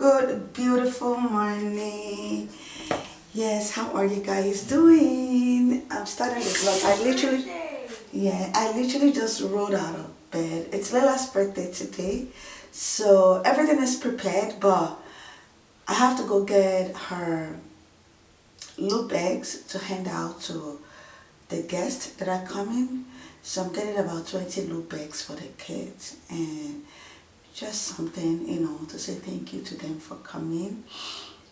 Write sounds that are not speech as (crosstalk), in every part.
Good, beautiful morning. Yes, how are you guys doing? I'm starting the vlog. I literally, yeah, I literally just rolled out of bed. It's Lila's birthday today, so everything is prepared, but I have to go get her loop bags to hand out to the guests that are coming. So I'm getting about 20 loop bags for the kids and just something, you know, to say thank you to them for coming.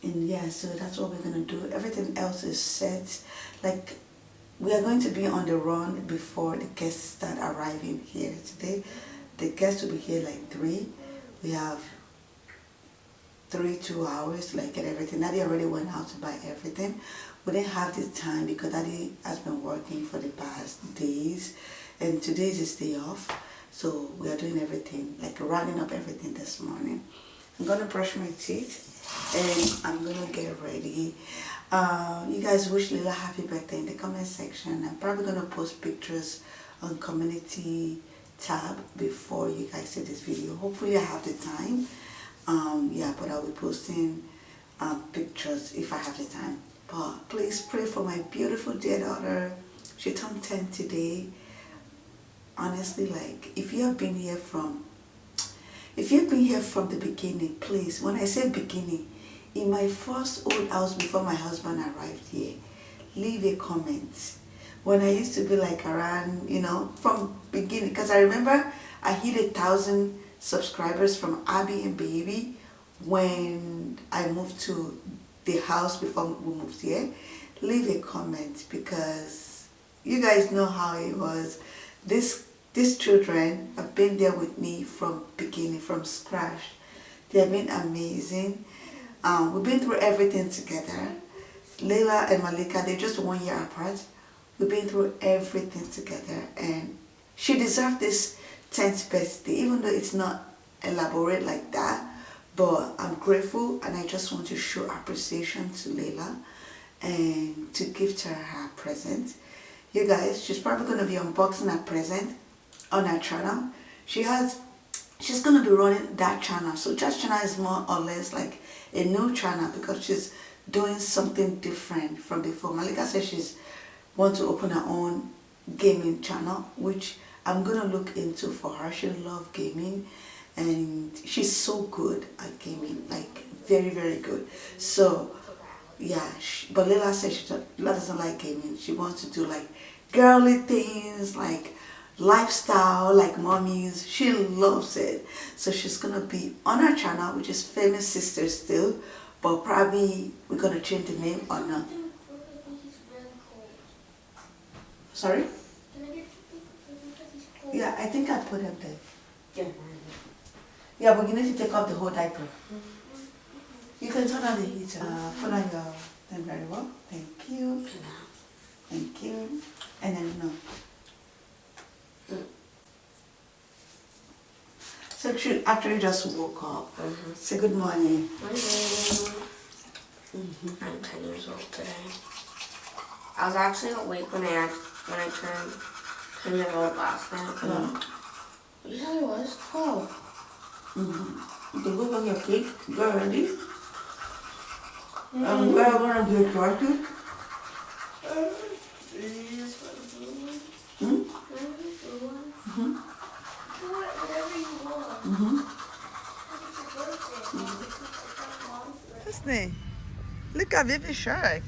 And yeah, so that's what we're to do. Everything else is set. Like, we are going to be on the run before the guests start arriving here today. The guests will be here like 3. We have three, two hours, like get everything. Daddy already went out to buy everything. We didn't have the time because Daddy has been working for the past days and today is his day off. So we are doing everything, like rounding up everything this morning. I'm gonna brush my teeth and I'm gonna get ready. Uh, you guys wish Lila happy birthday in the comment section. I'm probably gonna post pictures on community tab before you guys see this video. Hopefully I have the time. Um, yeah, but I'll be posting um, pictures if I have the time. But please pray for my beautiful dear daughter. She turned 10 today. Honestly, like, if you have been here from, if you've been here from the beginning, please, when I say beginning, in my first old house before my husband arrived here, leave a comment. When I used to be like around, you know, from beginning, because I remember I hit a thousand subscribers from Abby and Baby when I moved to the house before we moved here. Leave a comment because you guys know how it was. This these children have been there with me from beginning, from scratch. They have been amazing. Um, we've been through everything together. Layla and Malika, they're just one year apart. We've been through everything together and she deserved this 10th birthday, even though it's not elaborate like that. But I'm grateful and I just want to show appreciation to Layla and to gift her her present. You guys, she's probably going to be unboxing her present on her channel. She has, she's going to be running that channel. So Just Channel is more or less like a new channel because she's doing something different from before. Malika says she's want to open her own gaming channel, which I'm gonna look into for her. She loves gaming and she's so good at gaming, like very, very good. So yeah, she, but Lila says she Lila doesn't like gaming. She wants to do like girly things, like lifestyle, like mommies. She loves it. So she's gonna be on her channel, which is Famous Sisters still, but probably we're gonna change the name or not. Sorry? Yeah, I think I put him there. Yeah. Yeah, but you need to take off the whole diaper. You can turn on the heater. Uh, put on your thing very well. Thank you. Thank you. And then no. So she actually just woke up. Mm -hmm. Say good morning. Morning. Mm -hmm. I'm 10 years old today. I was actually awake when I when I turned 10 years old last night. Mm -hmm. You said was 12. Mm-hmm. You can go on your cake. Get ready. Mm -hmm. And we're going to get started. Hmm? Mm-hmm. Mm-hmm. Disney, look at baby shark.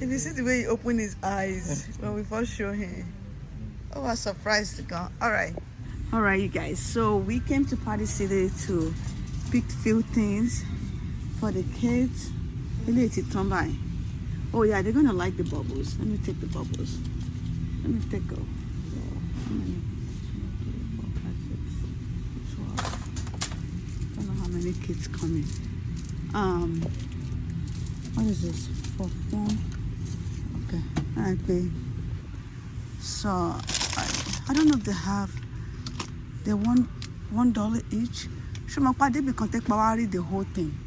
And you see the way he opened his eyes when we first show him. Oh, I was surprised to go. All right. All right, you guys. So we came to Party City to pick few things for the kids. Oh yeah, they're gonna like the bubbles. Let me take the bubbles. Let me take many? Don't know how many kids coming. Um, what is this? For phone? Okay, okay. So I, I don't know if they have. They want one dollar each. Should my party be contact the whole thing?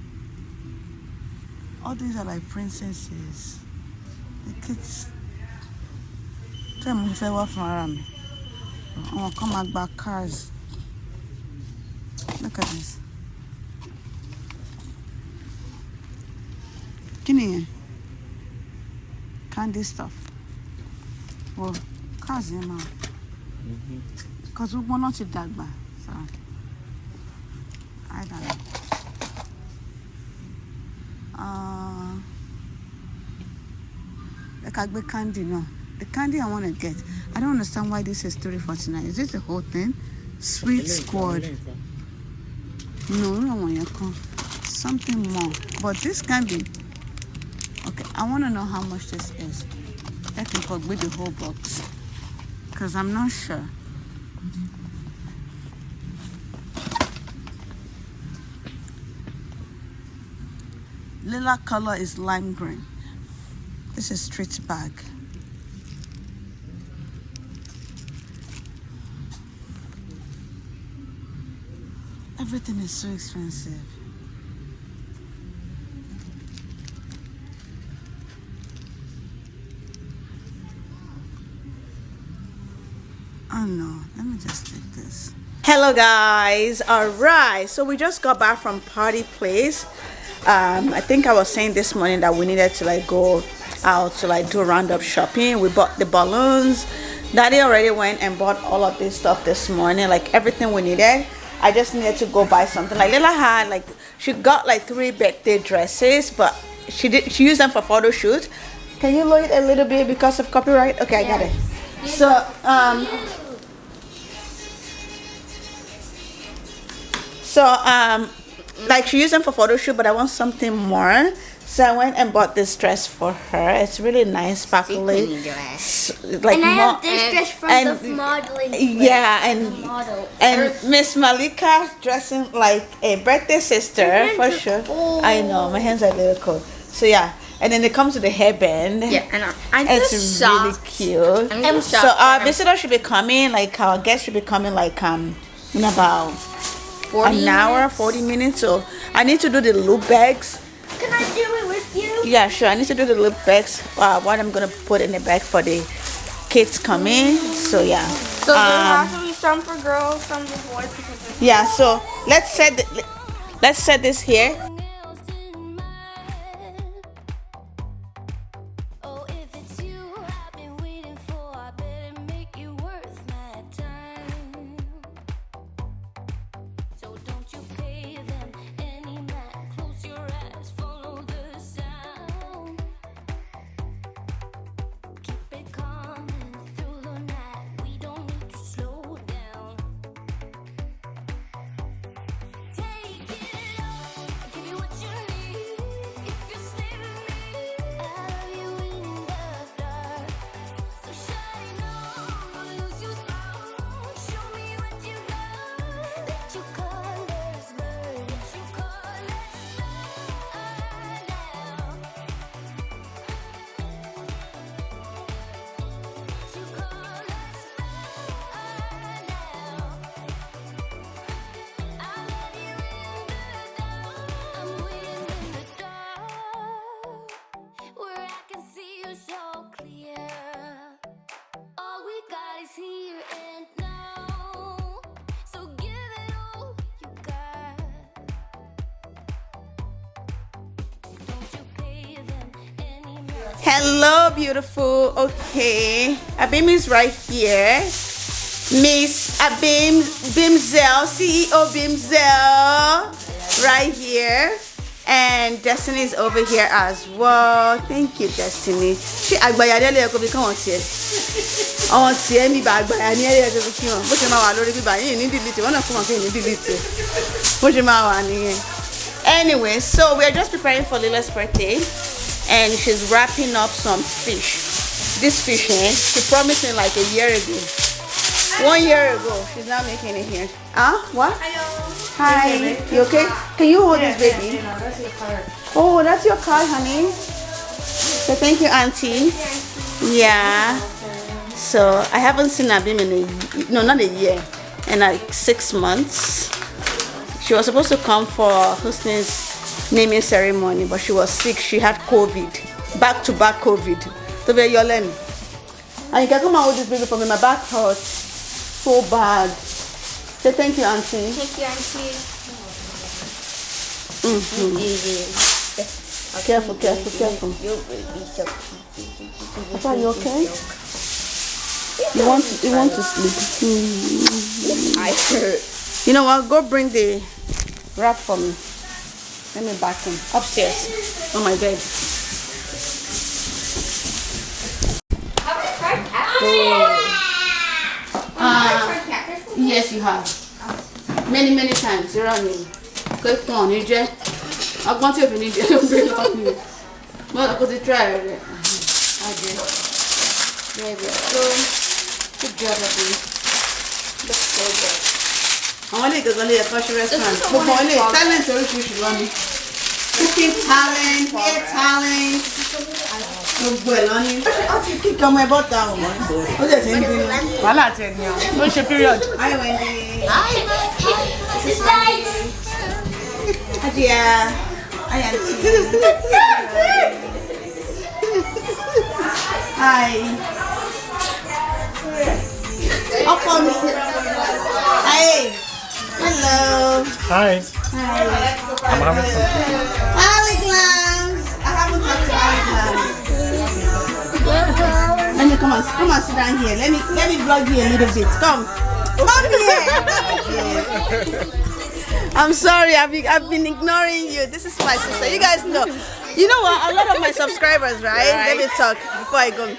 All these are like princesses. The kids. Tell me if I work from around me. àwọn come back by cars. Look at this. Kí nìyẹn candy stuff. Well cars yẹn máa. Mm-hmm. Because gbogbo náà ti dàgbà so I don't know. Uh, like I get candy now. The candy I want to get. I don't understand why this is 349. Is this the whole thing? Sweet squad. No, no one you come. Something more. But this can be. Okay, I want to know how much this is. I can put with the whole box. Because I'm not sure. Lila color is lime green. This is street bag. Everything is so expensive. Oh no, let me just take this. Hello guys, all right. So we just got back from party place. Um, I think I was saying this morning that we needed to like go out to like do roundup shopping. We bought the balloons. Daddy already went and bought all of this stuff this morning, like everything we needed. I just needed to go buy something. Like Lila had like she got like three birthday dresses, but she did she used them for photo shoot. Can you lower it a little bit because of copyright? Okay, I got it. So um so um like she used them for photo shoot, but I want something more. So I went and bought this dress for her. It's really nice, sparkly. dress. Like And I have this dress from and- the modeling. yeah, and model. and Miss Malika dressing like a birthday sister hands for are sure. cold. I know my hands are a little cold. So yeah, and then it comes with the hairband. Yeah, and I, I'm It's just really cute. I'm So shocked. our visitor should be coming, like our guest should be coming, like um in about I'm 40 an hour, forty minutes. So I need to do the loop bags. Can I do it with you? Yeah, sure. I need to do the loop bags. Uh, what I'm gonna put in the bag for the kids coming. So yeah. So there Um, has to be some for girls, some for boys. Because Yeah, so let's set the, let's set this here. Hello, beautiful. Okay, Abim is right here. Miss Abim Bimzel, CEO Bimzel, right here. And Destiny is over here as well. Thank you, Destiny. Ṣé àgbàyà délé ẹ̀kọ́ bí káwọn tiẹ̀? Àwọn tiẹ̀ mi bá àgbàyà ní ẹ̀yẹ́ ẹ̀kọ́ bí kí wọn. Bó ṣe máa wà lórí bíbá yìí ní dìlítì, wọ́n náà fún wọn kí ní dìlítì. Bó ṣe máa wà nìyẹn. Anyway, so we're just preparing for Lila's birthday and she's wrapping up some fish. This fish, eh? She promised me like a year ago. One year ago, she's not making it here. Huh? What? Hi. You okay? Can you hold this baby? Oh, that's your card, honey. So thank you, Auntie. Yeah. So I haven't seen Abim in a no, not a year, in like six months. She was supposed to come for Husni's naming ceremony, but she was sick. She had COVID, back to back COVID. So your lemon. And you can come and hold this baby for me. My back hurts so bad. Say thank you, Auntie. Thank you, Auntie. Careful, careful, careful. Be so. Papa, you okay? You want to, you want to sleep? Hmm. I hurt. You know what? Go bring the wrap for me. Let me back him upstairs on my bed. Uh, yes, you have. Many, many times. You're on me. Quick on, you just. I want you to need you. Don't bring up you. Well, because you try it. I did. There we go. Good job, Abby. So good. Àwọn ilé ìgbẹ́gbẹ́ lè ẹ̀kọ́ ṣe restaurant gbogbo ilé talent oríṣiríṣi lọ́ni cooking talent hair talent gbogbo ẹ̀ lọ́ni. ó ti kíkẹ́ ọmọ ẹ bọ́ta o ó jẹ̀ sí ń bínú. wàhálà tẹ̀ ní ọ ó ṣe period. hi wendy. adìyẹ hi aunty. hi. ọkọ mi. hi. Hello. Hi. hi. I'm having some. Ali Glams. I haven't talked to Ali Glams. Let me come on, come on, sit down here. Let me let me vlog you a little bit. Come, come here. Come here. I'm sorry, I've been, I've been ignoring you. This is my sister. You guys know. You know what? A lot of my subscribers, right? Let me talk before I go.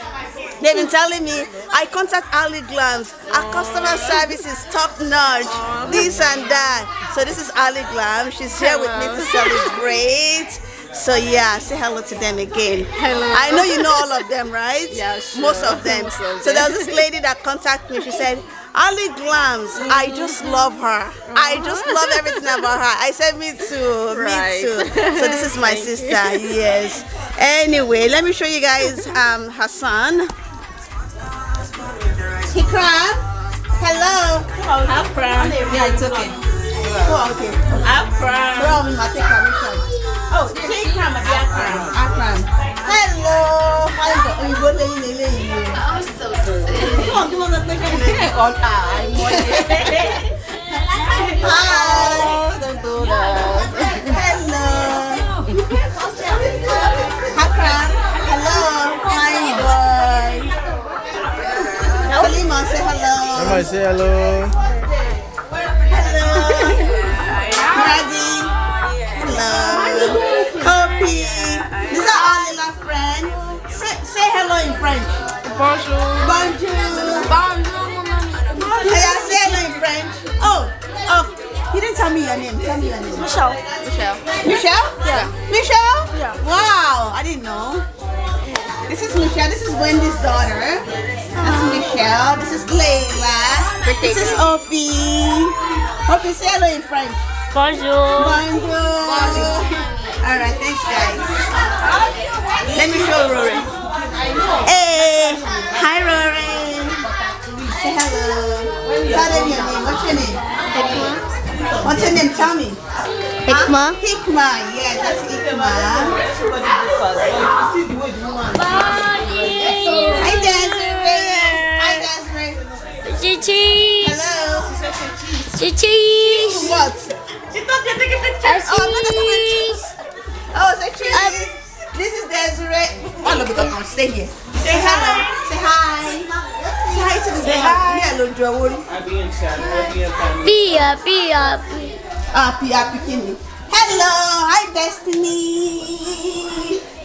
They've been telling me I contact Ali Glams. Our customer service is top notch. This and that. So this is Ali Glam. She's here with me to celebrate. So yeah, say hello to them again. Hello. I know you know all of them, right? (laughs) Yeah, sure. Most of them. Most of So there was this lady that contacted me. She said, Ali Glams, I just love her. I just love everything about her. I said, me too. Right. Me too. So this is my (laughs) sister. Yes. Anyway, let me show you guys um her son. Hikram. Hello. Afra. Yeah, it's okay. Oh, okay. Afra. From my take permission. Oh, Hikram àti Akram. Akram. Hello. Òyìnbó lẹ́yìn lẹ́yìn yìí. I'm so sick. Come on, give us a picture. On eye. Hi. Say hello. Somebody say hello. Hello. Radhi. Hello. Kopi. These are all Lila friends. Say, say hello in French. Bonjour. Bonjour. Yeah, say hello in French. Oh, oh, you didn't tell me your name. Tell me your name. Michelle. Michelle. Michelle? Yeah. Michelle? Yeah. Wow, I didn't know. This is Michelle. This is Wendy's daughter. That's Michelle. This is Layla. This is Opie. Opie, say hello in French. Bonjour. Bonjour. All right, thanks, guys. Let me show Rory. Hey, hi, Rory. Say hello. Tell them your name. What's your name? What's your name? Tell me. Hikma. Huh? Hikma. Yeah, that's Hikma. Hi, Desiree. Hi, Desiree. Cheese. Hello. Cheese. What? Oh, I'm not taking pictures. Oh, say cheese. This is Desiree. Oh, no, because I'm stay here. Say hello. Say hi. Say hi to the Say hi. Hello, Joe. Pia, pia, pia. Ah, Pia Pikini. Hello. Hi, Destiny.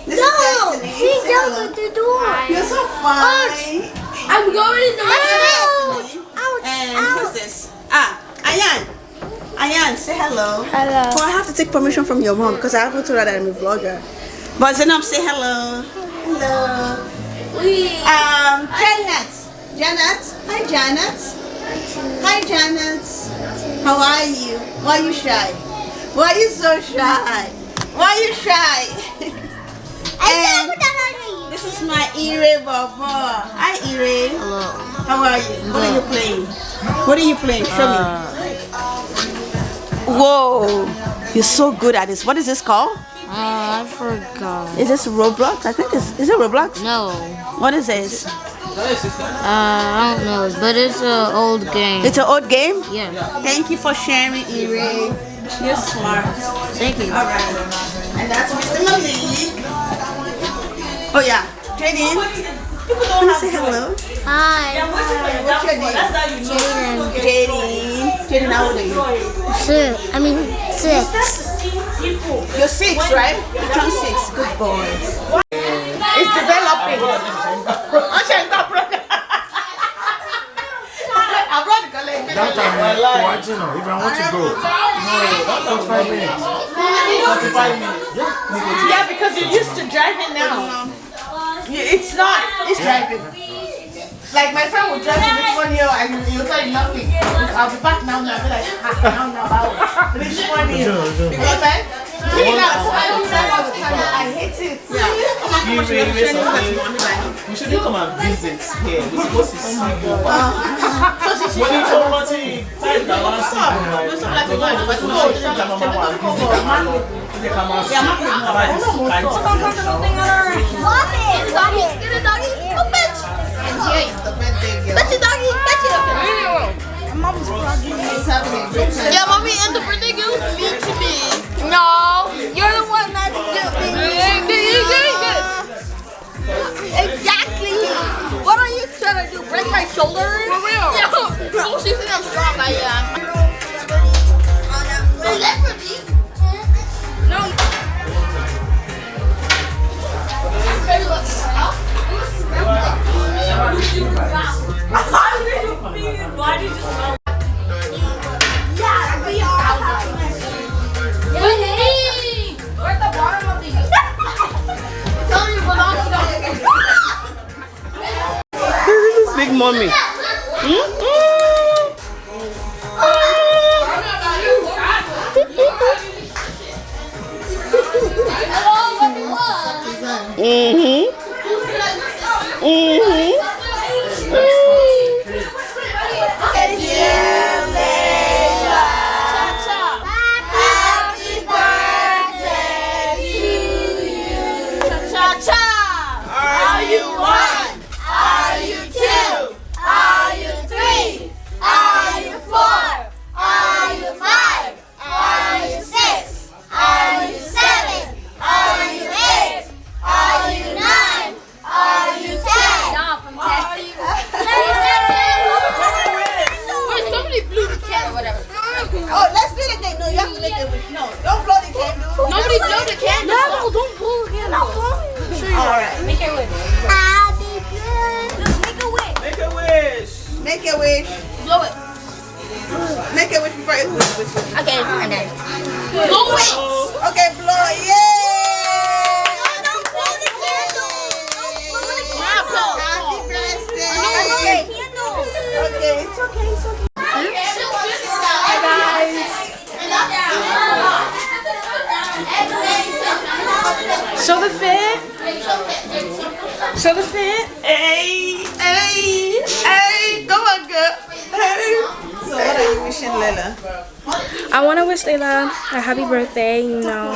This is Destiny. she's hello. out the door. You're so fine. I'm going in the Ouch. Ouch. And who's this? Ah, Ayan. Ayan, say hello. Hello. Oh, I have to take permission from your mom because I haven't told her that I'm a vlogger. But Zainab, say hello. Hello. Um, Janet. Janet. Hi, Janet. Hi, Janet. How are you? Why are you shy? Why are you so shy? Why are you shy? and this is my Ire Baba. Hi, Ire. Hello. How are you? What are you playing? What are you playing? Show me. Whoa, you're so good at this. What is this called? Uh, I forgot. Is this Roblox? I think it's is it Roblox? No. What is this? Uh, I don't know, but it's an old game. It's an old game. yeah. Thank you for sharing, Ire. You're smart. Thank you. All right. And that's Mr. Malik. Oh yeah, Jaden. Wanna say hello? Hi. What's your name? Jaden. Jaden. Jaden, how old are you? Six. I mean six. You're six, right? You turned six. Good boy. It's developing. I brought the collection. That time, eh, watching now. If I want to go, no, five minutes. Forty-five minutes. Yeah, because you're used to driving now. You- It's not. It's driving. Like my friend will drive to this one here and you'll tell you nothing. I'll be back now. Now I'll be like, ah, now now I'll (laughs) this one here. Because I, me now, I don't drive all the time. I hate it. We shouldn't come and visit here. We're supposed to see you. When you come out here, time that one see you. So like you go and but no, it's not like Mama wa visit Amalo. They come and see. About this kind of Doggy, get a doggy. Oh, bitch. And here is the birthday girl. Fetch a doggy. Fetch it. She's having a good time. Yeah, mommy, and the birthday girl is mean to me. No, you're the one that's doing Exactly. What are you trying to do? Break my shoulder? For real? (laughs) No. Oh, she think I'm strong. I am. Celebrity. No. Yeah, to wishing Lela? I want to wish Layla a happy birthday, you know.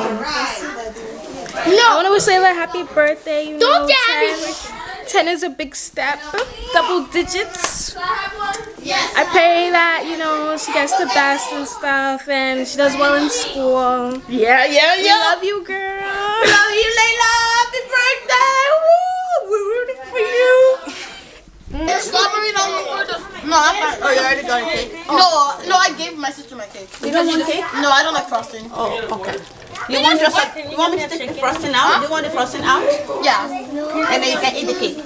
No. I want to wish Layla a happy birthday, you Don't know. get happy. 10, 10 is a big step, double digits. I pray that, you know, she gets the best and stuff and she does well in school. Yeah, yeah, yeah. We love you, girl. Love you, Layla. Happy birthday. Woo. We're rooting for you. Strawberry on the word of. No, I'm fine. Oh, you already got a cake? No, no, I gave my sister my cake. You don't want cake? No, I don't like frosting. Oh, okay. You want just like, you want me to take the frosting out? You want the frosting out? Yeah. And then you can eat the cake.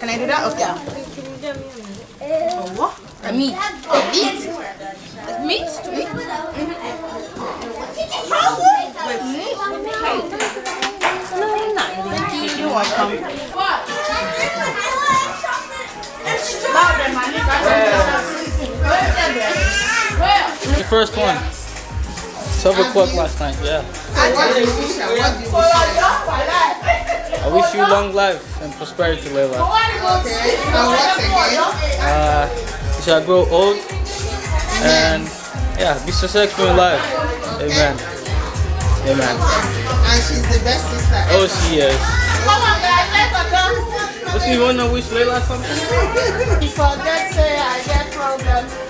Can I do that? Okay. Oh, what? A meat. A meat? Like meat? Meat? You're welcome. The first one. 12 o'clock last night, yeah. I wish you long life and prosperity, Layla. Uh, you shall grow old and yeah, be successful in life. Amen. Amen. And she's the best sister. Oh, she is. What you want to wish Layla something? Forget say I get problem.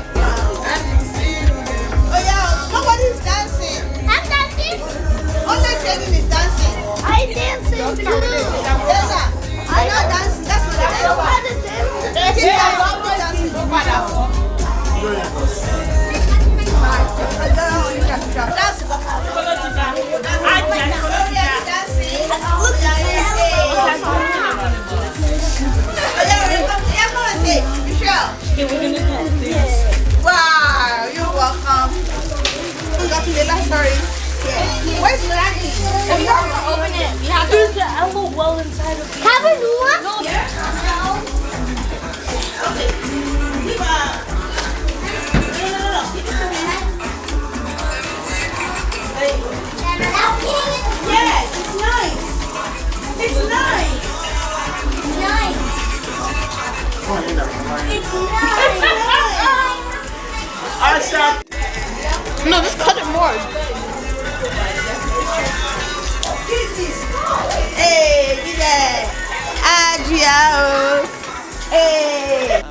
No, just cut it more. Hey, get that. Adria. Hey.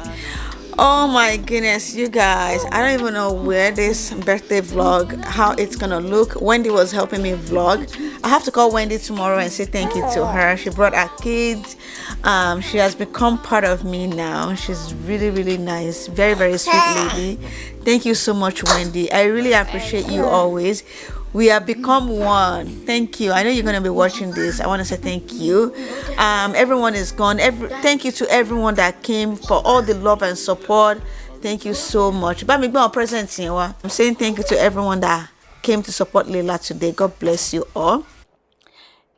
Oh my goodness, you guys. I don't even know where this birthday vlog, how it's gonna look. Wendy was helping me vlog. I have to call Wendy tomorrow and say thank you to her. She brought our kids. Um, she has become part of me now. She's really, really nice. Very, very sweet lady. Thank you so much, Wendy. I really appreciate you always. We have become one. Thank you. I know you're gonna be watching this. I want to say thank you. Um, everyone is gone. Every thank you to everyone that came for all the love and support. Thank you so much. I'm saying thank you to everyone that came to support Leila today. God bless you all.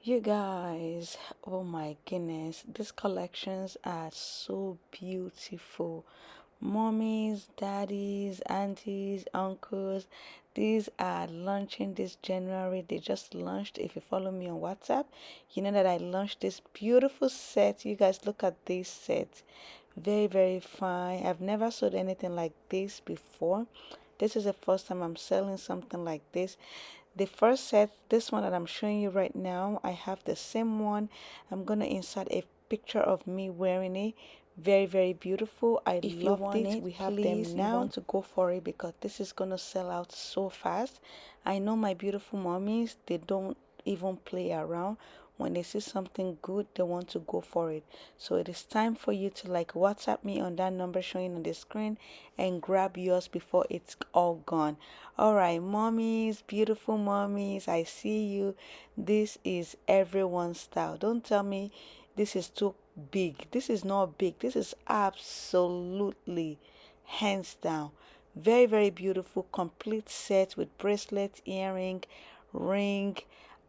You guys, oh my goodness, these collections are so beautiful. Mommies, daddies, aunties, uncles, these are launching this January. They just launched. If you follow me on WhatsApp, you know that I launched this beautiful set. You guys look at this set. Very, very fine. I've never sold anything like this before. This is the first time I'm selling something like this. The first set, this one that I'm showing you right now, I have the same one. I'm gonna insert a picture of me wearing it. Very, very beautiful. I if love you want it. We have them now. Want to go for it because this is gonna sell out so fast. I know my beautiful mommies. They don't even play around when they see something good they want to go for it so it is time for you to like whatsapp me on that number showing on the screen and grab yours before it's all gone all right mommies beautiful mommies i see you this is everyone's style don't tell me this is too big. This is not big. This is absolutely hands down. Very very beautiful. Complete set with bracelet earring ring.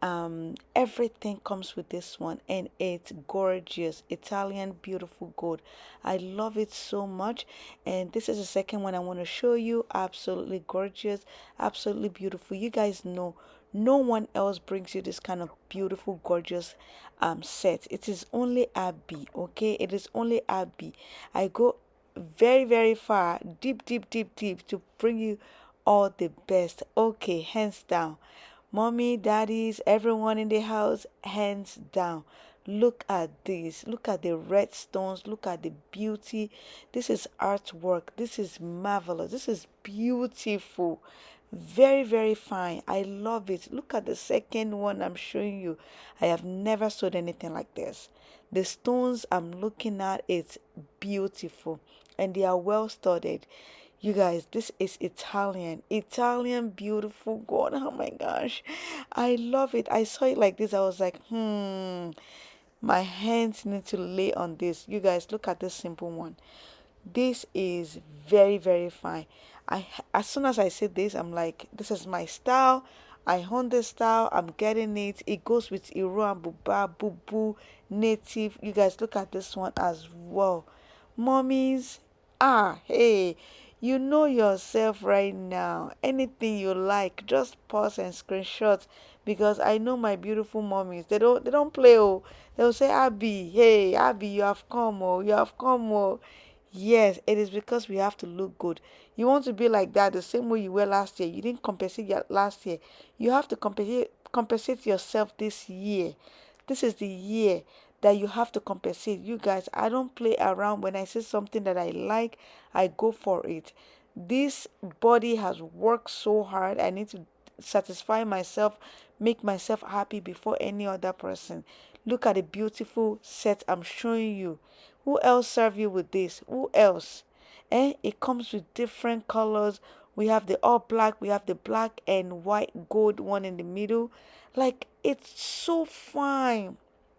Um everything comes with this one and it's gorgeous. Italian beautiful gold. I love it so much. And this is the second one i want to show you. Absolutely gorgeous. Absolutely beautiful. You guys know no one else brings you this kind of beautiful gorgeous um set. It is only abby okay? It is only abby i go very very far deep deep deep deep to bring you all the best. Okay hands down. Mommy daddies everyone in the house hands down. Look at this. Look at the red stones. Look at the beauty. This is artwork. This is marvelous. This is beautiful very very fine. I love it. Look at the second one i'm showing you. I have never sold anything like this. The stones i'm looking at it's beautiful and they are well studied you guys this is italian. Italian beautiful god (laughs) oh my gosh. I love it. I saw it like this. I was like hmm my hands need to lay on this. You guys look at this simple one. This is very very fine i as soon as i see this i'm like this is my style. I own this style. I'm getting it. It goes with iro and buba bubu native. You guys look at this one as well. Mommies ah hey you know yourself right now. Anything you like just pause and screenshot. Because i know my beautiful mommies they don't they don't play oh. They'll say abby hey abby you have come oh. You have come oh. Yes it is because we have to look good you want to be like that the same way you were last year you didn't compensate last year you have to compensate compensate yourself this year this is the year that you have to compensate. You guys, I don't play around when I see something that I like, I go for it. This body has worked so hard. I need to satisfy myself, make myself happy before any other person. Look at the beautiful set I'm showing you. Who else serve you with this? Who else? Eh? It comes with different colors. We have the all black, we have the black and white gold one in the middle. Like it's so fine.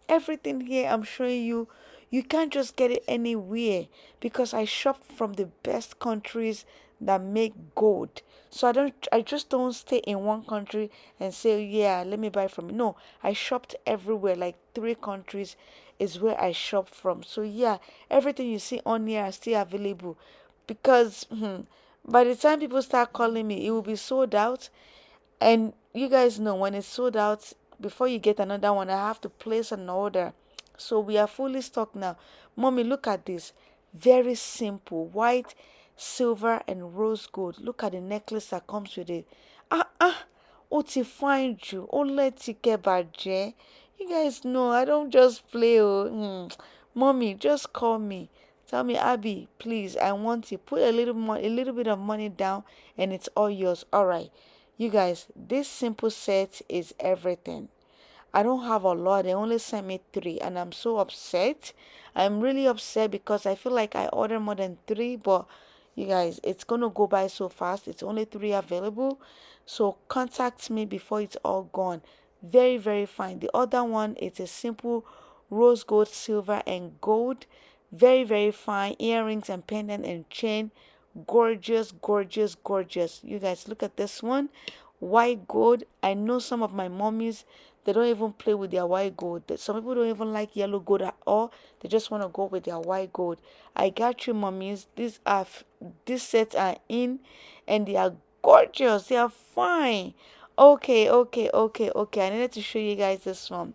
Everything here I'm showing you, you can't just get it anywhere because I shop from the best countries that make gold. So I don't I just don't stay in one country and say, yeah, let me buy from you. No, I shopped everywhere, like three countries is where I shop from. So yeah, everything you see on here are still available because hmm, by the time people start calling me, it will be sold out. And you guys know when it's sold out, before you get another one, I have to place an order. So we are fully stocked now. Mommy, look at this. Very simple. White, silver, and rose gold. Look at the necklace that comes with it. Ah, ah. Ó ti fine jù. Ó lẹ́tí kẹ́ bàjẹ́. You guys know I don't just play. Oh. Hmm. Mommy, just call me. Tell me, Abby, please, I want you. Put a little more, a little bit of money down, and it's all yours. All right, you guys. This simple set is everything. I don't have a lot. They only sent me three, and I'm so upset. I'm really upset because I feel like I ordered more than three, but you guys, it's gonna go by so fast. It's only three available, so contact me before it's all gone. Very, very fine. The other one is a simple rose gold, silver, and gold. Very, very fine earrings and pendant and chain. Gorgeous, gorgeous, gorgeous. You guys, look at this one. White gold. I know some of my mommies they don't even play with their white gold. Some people don't even like yellow gold at all. They just want to go with their white gold. I got you, mummies. These are these sets are in, and they are gorgeous. They are fine. Okay, okay, okay, okay. I needed to show you guys this one.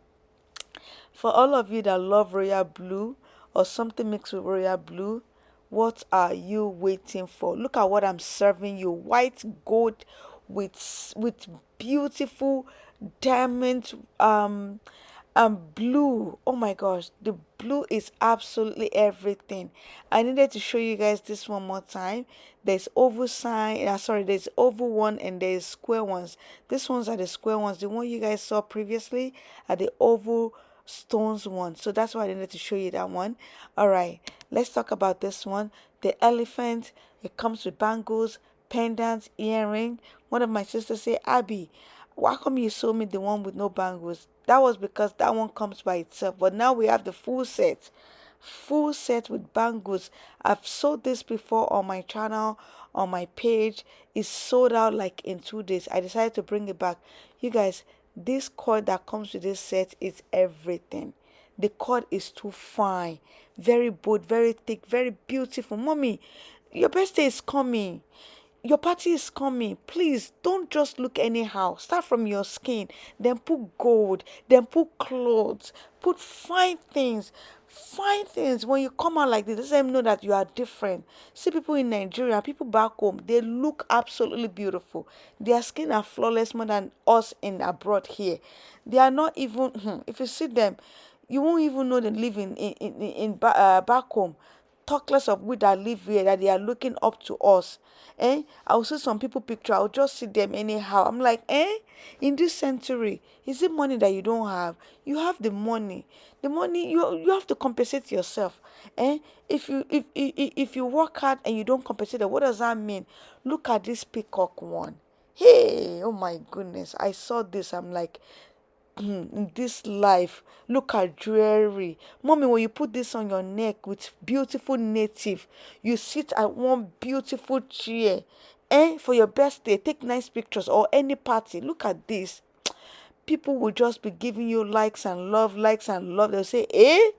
For all of you that love royal blue or something mixed with royal blue, what are you waiting for? Look at what I'm serving you. White gold with with beautiful diamond um um blue. Oh my gosh the blue is absolutely everything. I needed to show you guys this one more time. There's oval sign uh, sorry there's oval one and there's square ones. These ones are the square ones. The one you guys saw previously are the oval stones one. So that's why i needed to show you that one. All right let's talk about this one. The elephant it comes with bangles pendants earring. One of my sisters say abby why come you sold me the one with no bangles? That was because that one comes by itself. But now we have the full set. Full set with bangles. I've sold this before on my channel, on my page. It's sold out like in two days. I decided to bring it back. You guys, this cord that comes with this set is everything. The cord is too fine, very bold, very thick, very beautiful. Mommy, your birthday is coming your party is coming. Please don't just look anyhow. Start from your skin, then put gold, then put clothes, put fine things. Fine things when you come out like this, let them know that you are different. See people in Nigeria, people back home, they look absolutely beautiful. Their skin are flawless more than us in abroad here. They are not even, hmm, if you see them, you won't even know they live in, in, in, in uh, back home less of we that live here that they are looking up to us. Eh? I'll see some people picture, I'll just see them anyhow. I'm like, eh? In this century, is it money that you don't have? You have the money. The money you you have to compensate yourself. Eh? If you if if, if you work hard and you don't compensate, what does that mean? Look at this peacock one. Hey, oh my goodness. I saw this. I'm like, in this life. Look at jewelry. Mommy when you put this on your neck with beautiful native you sit at one beautiful chair eh for your birthday take nice pictures or any party. Look at this. People will just be giving you likes and love likes and love. They'll say eh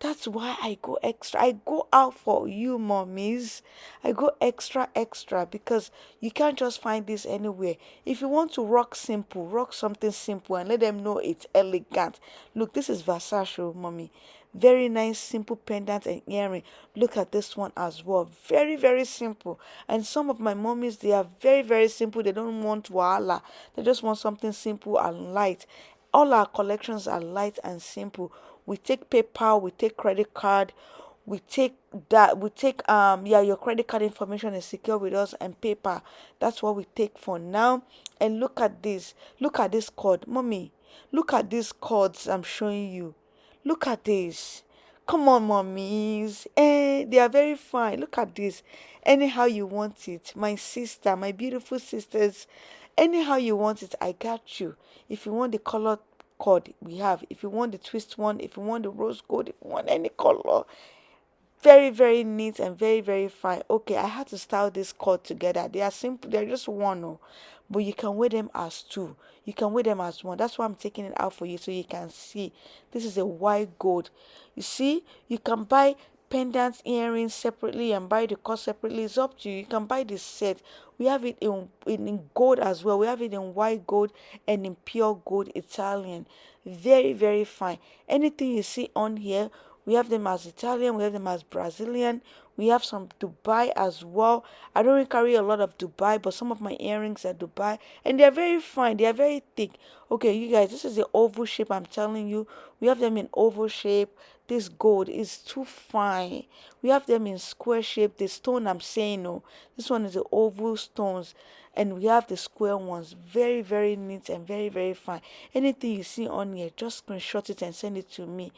that's why I go extra. I go out for you, mommies. I go extra, extra because you can't just find this anywhere. If you want to rock simple, rock something simple and let them know it's elegant. Look, this is Versace, oh, mommy. Very nice, simple pendant and earring. Look at this one as well. Very, very simple. And some of my mommies, they are very, very simple. They don't want wahala. They just want something simple and light. All our collections are light and simple we take PayPal, we take credit card, we take that we take um yeah your credit card information is secure with us and paper that's what we take for now. And look at this. Look at this code mommy look at these cords i'm showing you. Look at this. Come on mommies. Eh they are very fine. Look at this. Anyhow you want it my sister my beautiful sisters. Anyhow you want it i got you. If you want the color cord we have. If you want the twist one if you want the rose gold if you want any color very very neat and very very fine. Okay i had to style this cord together. They are simple they're just one oh, but you can wear them as two. You can wear them as one. That's why i'm taking it out for you so you can see. This is a white gold. You see you can buy pendants earrings separately and buy the cord separately it's up to you you can buy the set we have it in, in gold as well we have it in white gold and in pure gold italian very very fine anything you see on here we have them as Italian, we have them as Brazilian, we have some Dubai as well. I don't really carry a lot of Dubai, but some of my earrings are Dubai and they're very fine, they are very thick. Okay, you guys, this is the oval shape I'm telling you. We have them in oval shape. This gold is too fine. We have them in square shape. The stone I'm saying, no, this one is the oval stones. And we have the square ones. Very very neat and very very fine. Anything you see on here just screenshot it and send it to me.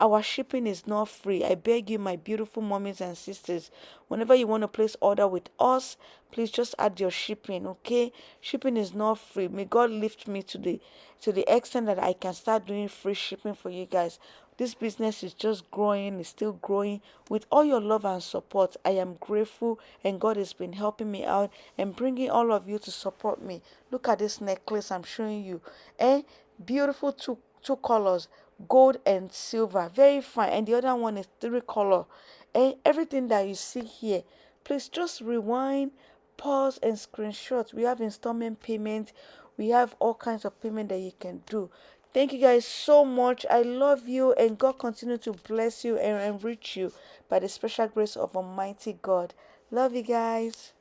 Our shipping is not free. I beg you my beautiful mommies and sisters whenever you want to place order with us please just add your shipping okay? Shipping is not free. May god lift me to the to the extent that i can start doing free shipping for you guys this business is just growing, it's still growing. With all your love and support, I am grateful, and God has been helping me out and bringing all of you to support me. Look at this necklace I'm showing you. Eh? Beautiful two, two colors gold and silver. Very fine. And the other one is three color. Eh? Everything that you see here, please just rewind, pause, and screenshot. We have installment payment. We have all kinds of payment that you can do. Thank you guys so much. I love you and God continue to bless you and enrich you by the special grace of Almighty God. Love you guys.